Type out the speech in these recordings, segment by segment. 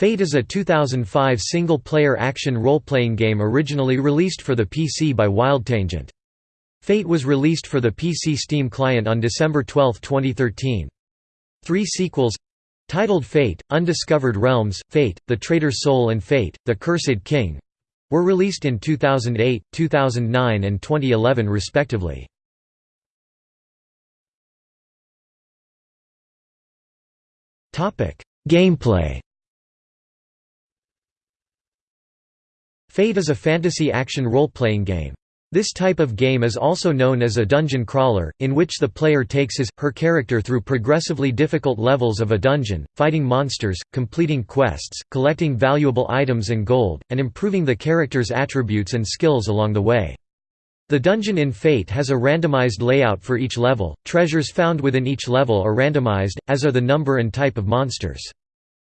Fate is a 2005 single-player action role-playing game originally released for the PC by WildTangent. Fate was released for the PC Steam client on December 12, 2013. Three sequels titled Fate, Undiscovered Realms, Fate, The Traitor's Soul and Fate, The Cursed King were released in 2008, 2009 and 2011 respectively. Gameplay Fate is a fantasy action role-playing game. This type of game is also known as a dungeon crawler, in which the player takes his, her character through progressively difficult levels of a dungeon, fighting monsters, completing quests, collecting valuable items and gold, and improving the character's attributes and skills along the way. The dungeon in Fate has a randomized layout for each level, treasures found within each level are randomized, as are the number and type of monsters.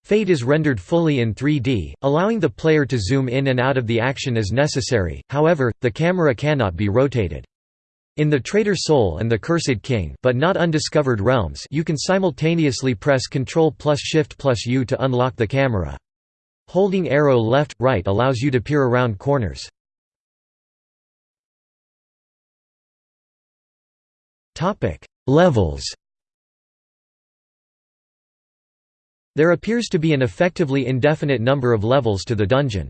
Fate is rendered fully in 3D, allowing the player to zoom in and out of the action as necessary, however, the camera cannot be rotated. In The Traitor's Soul and The Cursed King but not Undiscovered Realms you can simultaneously press Ctrl plus Shift plus U to unlock the camera. Holding arrow left, right allows you to peer around corners. Levels There appears to be an effectively indefinite number of levels to the dungeon.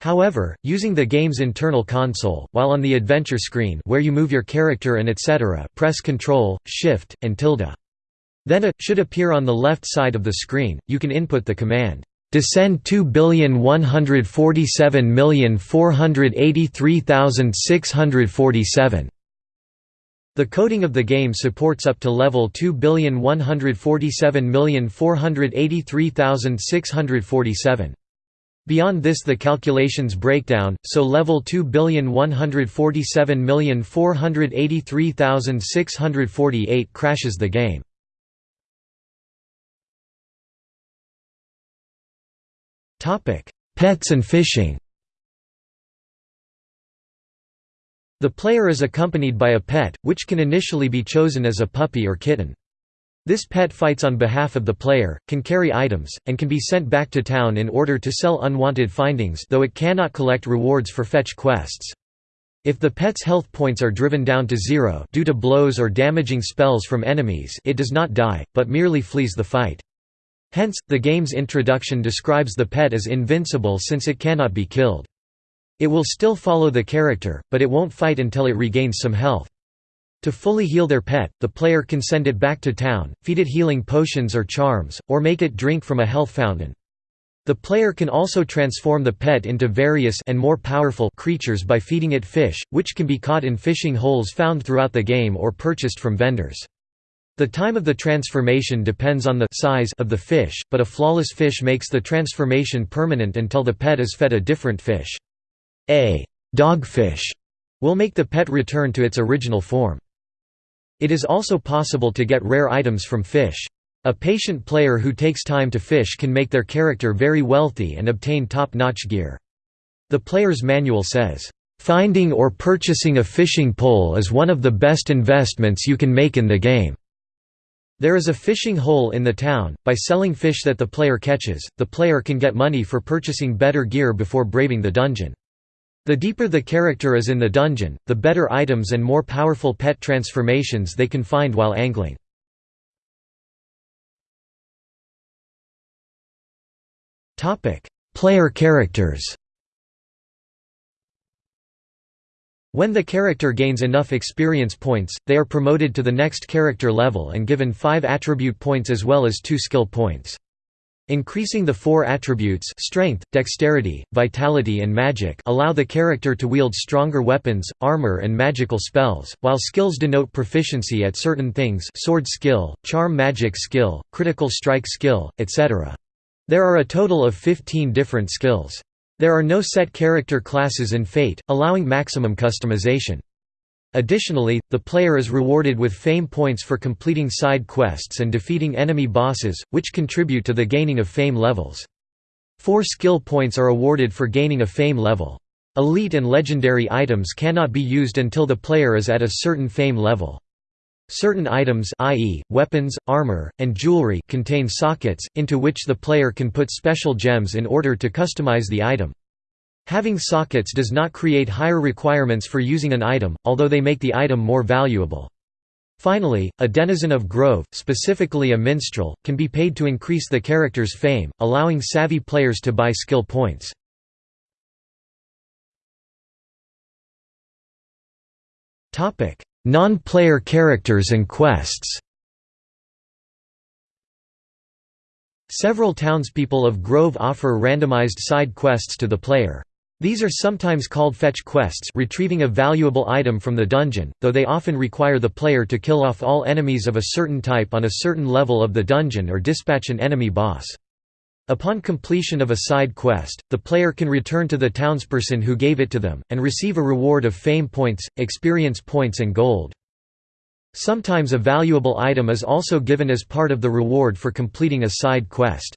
However, using the game's internal console, while on the adventure screen where you move your character and etc. press Ctrl, Shift, and tilde. Then a should appear on the left side of the screen. You can input the command descend 2,147,483,647 the coding of the game supports up to level 2,147,483,647. Beyond this the calculations break down, so level 2,147,483,648 crashes the game. Pets and fishing The player is accompanied by a pet, which can initially be chosen as a puppy or kitten. This pet fights on behalf of the player, can carry items, and can be sent back to town in order to sell unwanted findings though it cannot collect rewards for fetch quests. If the pet's health points are driven down to zero due to blows or damaging spells from enemies it does not die, but merely flees the fight. Hence, the game's introduction describes the pet as invincible since it cannot be killed. It will still follow the character, but it won't fight until it regains some health. To fully heal their pet, the player can send it back to town, feed it healing potions or charms, or make it drink from a health fountain. The player can also transform the pet into various and more powerful creatures by feeding it fish, which can be caught in fishing holes found throughout the game or purchased from vendors. The time of the transformation depends on the size of the fish, but a flawless fish makes the transformation permanent until the pet is fed a different fish. A dogfish will make the pet return to its original form. It is also possible to get rare items from fish. A patient player who takes time to fish can make their character very wealthy and obtain top-notch gear. The player's manual says, "...finding or purchasing a fishing pole is one of the best investments you can make in the game." There is a fishing hole in the town. By selling fish that the player catches, the player can get money for purchasing better gear before braving the dungeon. The deeper the character is in the dungeon, the better items and more powerful pet transformations they can find while angling. Player characters When the character gains enough experience points, they are promoted to the next character level and given 5 attribute points as well as 2 skill points. Increasing the four attributes strength, dexterity, vitality and magic allow the character to wield stronger weapons, armor and magical spells, while skills denote proficiency at certain things sword skill, charm magic skill, critical strike skill, etc. There are a total of 15 different skills. There are no set character classes in Fate, allowing maximum customization. Additionally, the player is rewarded with fame points for completing side quests and defeating enemy bosses, which contribute to the gaining of fame levels. Four skill points are awarded for gaining a fame level. Elite and legendary items cannot be used until the player is at a certain fame level. Certain items i.e., weapons, armor, and jewelry contain sockets, into which the player can put special gems in order to customize the item. Having sockets does not create higher requirements for using an item, although they make the item more valuable. Finally, a denizen of Grove, specifically a minstrel, can be paid to increase the character's fame, allowing savvy players to buy skill points. Non-player characters and quests Several townspeople of Grove offer randomized side quests to the player. These are sometimes called fetch quests retrieving a valuable item from the dungeon, though they often require the player to kill off all enemies of a certain type on a certain level of the dungeon or dispatch an enemy boss. Upon completion of a side quest, the player can return to the townsperson who gave it to them, and receive a reward of fame points, experience points and gold. Sometimes a valuable item is also given as part of the reward for completing a side quest.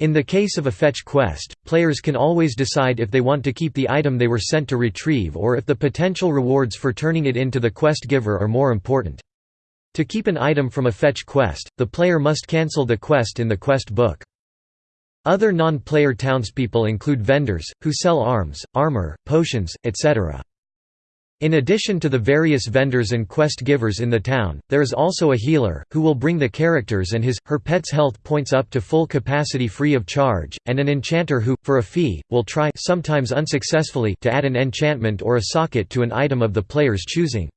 In the case of a fetch quest, players can always decide if they want to keep the item they were sent to retrieve or if the potential rewards for turning it in to the quest giver are more important. To keep an item from a fetch quest, the player must cancel the quest in the quest book. Other non-player townspeople include vendors, who sell arms, armor, potions, etc. In addition to the various vendors and quest givers in the town, there is also a healer, who will bring the characters and his, her pet's health points up to full capacity free of charge, and an enchanter who, for a fee, will try sometimes unsuccessfully to add an enchantment or a socket to an item of the player's choosing.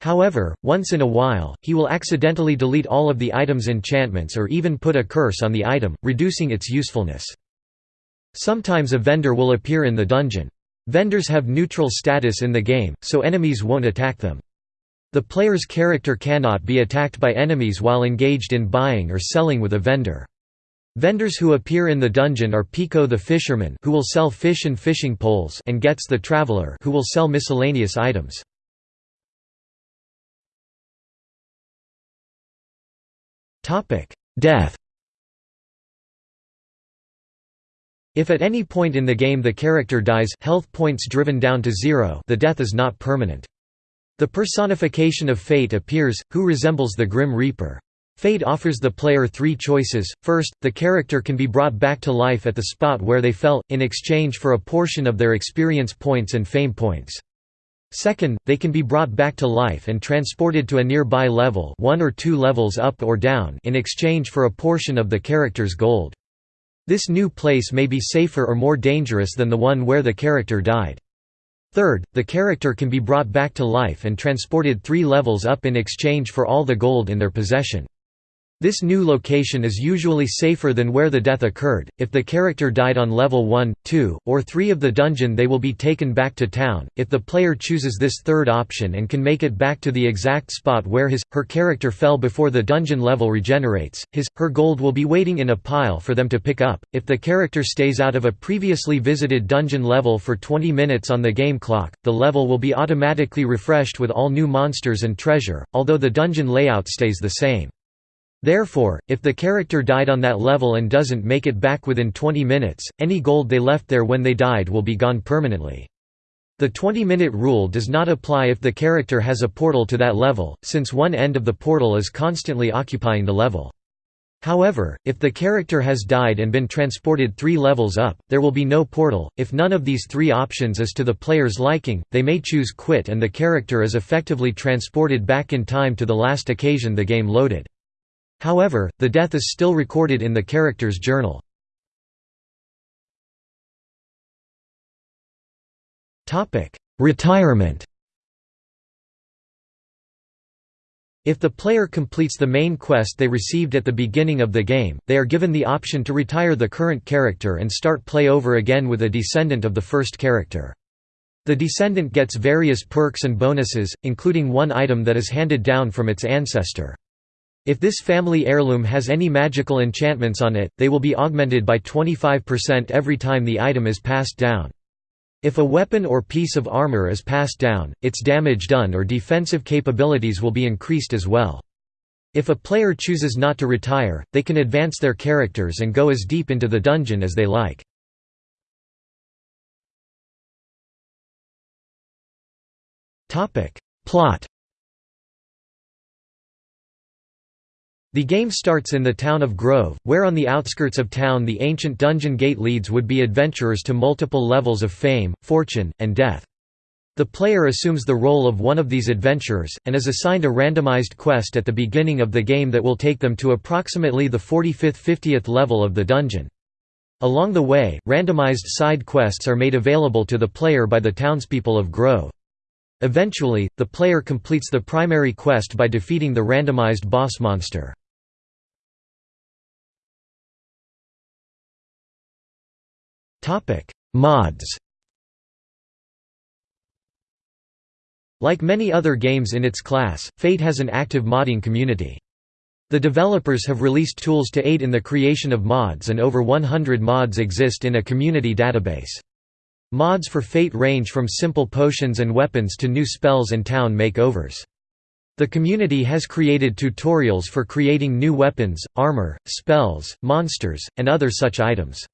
However, once in a while, he will accidentally delete all of the item's enchantments or even put a curse on the item, reducing its usefulness. Sometimes a vendor will appear in the dungeon. Vendors have neutral status in the game, so enemies won't attack them. The player's character cannot be attacked by enemies while engaged in buying or selling with a vendor. Vendors who appear in the dungeon are Pico the fisherman who will sell fish and fishing poles and Gets the traveler who will sell miscellaneous items. Death If at any point in the game the character dies health points driven down to zero the death is not permanent. The personification of Fate appears, who resembles the Grim Reaper. Fate offers the player three choices, first, the character can be brought back to life at the spot where they fell, in exchange for a portion of their experience points and fame points. Second, they can be brought back to life and transported to a nearby level one or two levels up or down in exchange for a portion of the character's gold. This new place may be safer or more dangerous than the one where the character died. Third, the character can be brought back to life and transported three levels up in exchange for all the gold in their possession. This new location is usually safer than where the death occurred. If the character died on level 1, 2, or 3 of the dungeon, they will be taken back to town. If the player chooses this third option and can make it back to the exact spot where his her character fell before the dungeon level regenerates, his her gold will be waiting in a pile for them to pick up. If the character stays out of a previously visited dungeon level for 20 minutes on the game clock, the level will be automatically refreshed with all new monsters and treasure, although the dungeon layout stays the same. Therefore, if the character died on that level and doesn't make it back within 20 minutes, any gold they left there when they died will be gone permanently. The 20-minute rule does not apply if the character has a portal to that level, since one end of the portal is constantly occupying the level. However, if the character has died and been transported three levels up, there will be no portal. If none of these three options is to the player's liking, they may choose quit and the character is effectively transported back in time to the last occasion the game loaded. However, the death is still recorded in the character's journal. Retirement If the player completes the main quest they received at the beginning of the game, they are given the option to retire the current character and start play over again with a descendant of the first character. The descendant gets various perks and bonuses, including one item that is handed down from its ancestor. If this family heirloom has any magical enchantments on it, they will be augmented by 25% every time the item is passed down. If a weapon or piece of armor is passed down, its damage done or defensive capabilities will be increased as well. If a player chooses not to retire, they can advance their characters and go as deep into the dungeon as they like. Plot The game starts in the town of Grove, where on the outskirts of town the ancient dungeon gate leads would be adventurers to multiple levels of fame, fortune, and death. The player assumes the role of one of these adventurers, and is assigned a randomized quest at the beginning of the game that will take them to approximately the 45th–50th level of the dungeon. Along the way, randomized side quests are made available to the player by the townspeople of Grove. Eventually, the player completes the primary quest by defeating the randomized boss monster. Mods Like many other games in its class, Fate has an active modding community. The developers have released tools to aid in the creation of mods and over 100 mods exist in a community database. Mods for Fate range from simple potions and weapons to new spells and town makeovers. The community has created tutorials for creating new weapons, armor, spells, monsters, and other such items.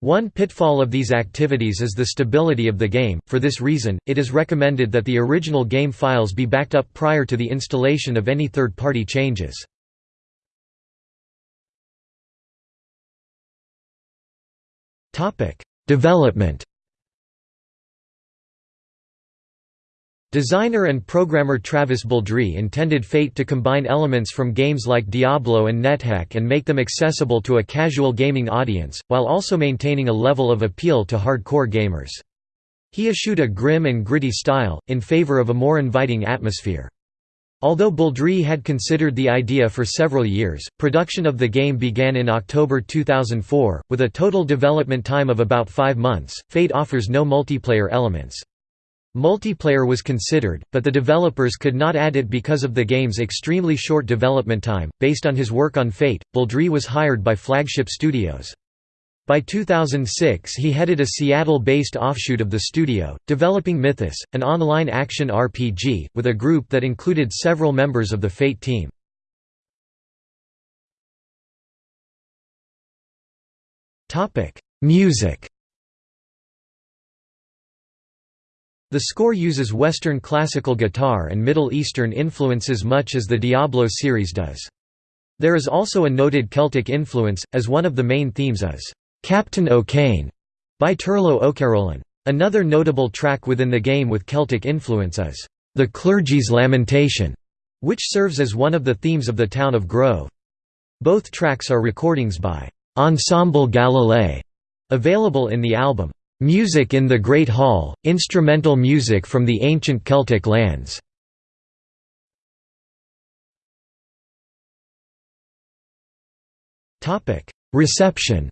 One pitfall of these activities is the stability of the game, for this reason, it is recommended that the original game files be backed up prior to the installation of any third-party changes. Development Designer and programmer Travis Baldree intended Fate to combine elements from games like Diablo and NetHack and make them accessible to a casual gaming audience, while also maintaining a level of appeal to hardcore gamers. He eschewed a grim and gritty style, in favor of a more inviting atmosphere. Although Baldree had considered the idea for several years, production of the game began in October 2004, with a total development time of about five months. Fate offers no multiplayer elements. Multiplayer was considered, but the developers could not add it because of the game's extremely short development time. Based on his work on Fate, Baldree was hired by Flagship Studios. By 2006 he headed a Seattle-based offshoot of the studio, developing Mythos, an online action RPG, with a group that included several members of the Fate team. Music The score uses Western classical guitar and Middle Eastern influences much as the Diablo series does. There is also a noted Celtic influence, as one of the main themes is, "'Captain O'Kane' by Turlough O'Carolan. Another notable track within the game with Celtic influence is, "'The Clergy's Lamentation' which serves as one of the themes of the town of Grove. Both tracks are recordings by Ensemble Galilei, available in the album Music in the Great Hall, instrumental music from the ancient Celtic lands. Reception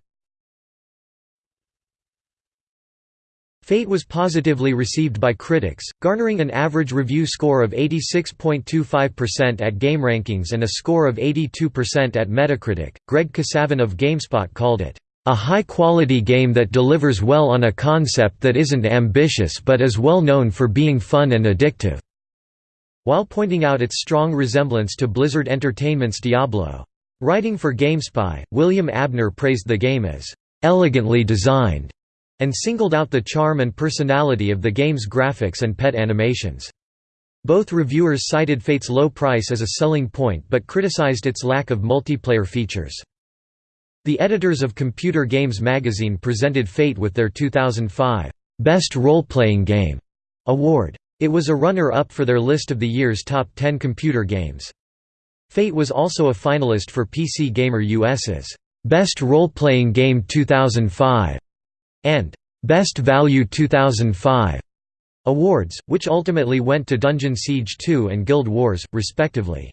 Fate was positively received by critics, garnering an average review score of 86.25% at GameRankings and a score of 82% at Metacritic. Greg Kasavin of GameSpot called it a high-quality game that delivers well on a concept that isn't ambitious but is well known for being fun and addictive", while pointing out its strong resemblance to Blizzard Entertainment's Diablo. Writing for GameSpy, William Abner praised the game as "...elegantly designed", and singled out the charm and personality of the game's graphics and pet animations. Both reviewers cited Fate's low price as a selling point but criticized its lack of multiplayer features. The editors of Computer Games magazine presented Fate with their 2005 Best Role-Playing Game award. It was a runner-up for their list of the year's top 10 computer games. Fate was also a finalist for PC Gamer US's Best Role-Playing Game 2005 and Best Value 2005 awards, which ultimately went to Dungeon Siege 2 and Guild Wars, respectively.